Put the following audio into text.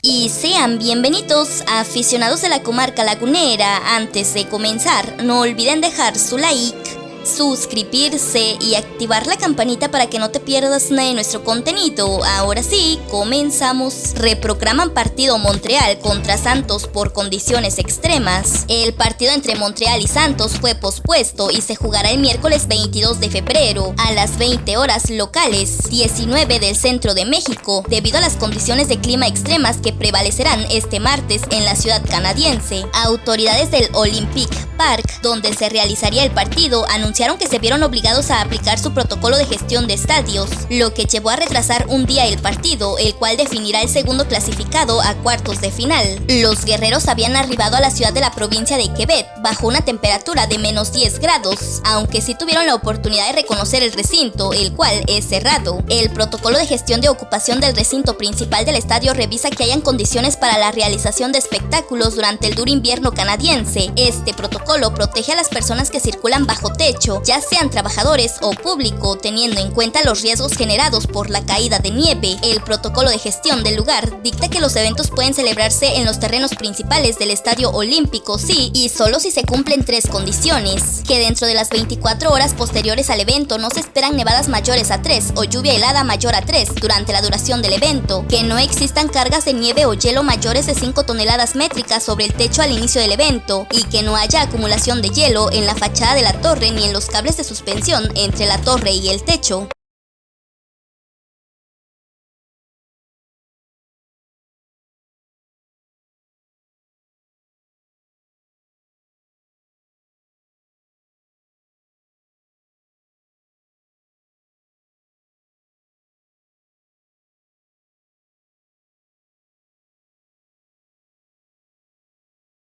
Y sean bienvenidos aficionados de la comarca lagunera. Antes de comenzar, no olviden dejar su like suscribirse y activar la campanita para que no te pierdas nada de nuestro contenido. Ahora sí, comenzamos. Reprograman partido Montreal contra Santos por condiciones extremas. El partido entre Montreal y Santos fue pospuesto y se jugará el miércoles 22 de febrero a las 20 horas locales, 19 del centro de México, debido a las condiciones de clima extremas que prevalecerán este martes en la ciudad canadiense. Autoridades del Olympic Park, donde se realizaría el partido, anunciaron que se vieron obligados a aplicar su protocolo de gestión de estadios, lo que llevó a retrasar un día el partido, el cual definirá el segundo clasificado a cuartos de final. Los guerreros habían arribado a la ciudad de la provincia de Quebec bajo una temperatura de menos 10 grados, aunque sí tuvieron la oportunidad de reconocer el recinto, el cual es cerrado. El protocolo de gestión de ocupación del recinto principal del estadio revisa que hayan condiciones para la realización de espectáculos durante el duro invierno canadiense. Este protocolo protege a las personas que circulan bajo techo ya sean trabajadores o público, teniendo en cuenta los riesgos generados por la caída de nieve. El protocolo de gestión del lugar dicta que los eventos pueden celebrarse en los terrenos principales del Estadio Olímpico, sí, y solo si se cumplen tres condiciones. Que dentro de las 24 horas posteriores al evento no se esperan nevadas mayores a 3 o lluvia helada mayor a 3 durante la duración del evento. Que no existan cargas de nieve o hielo mayores de 5 toneladas métricas sobre el techo al inicio del evento. Y que no haya acumulación de hielo en la fachada de la torre ni en los cables de suspensión entre la torre y el techo.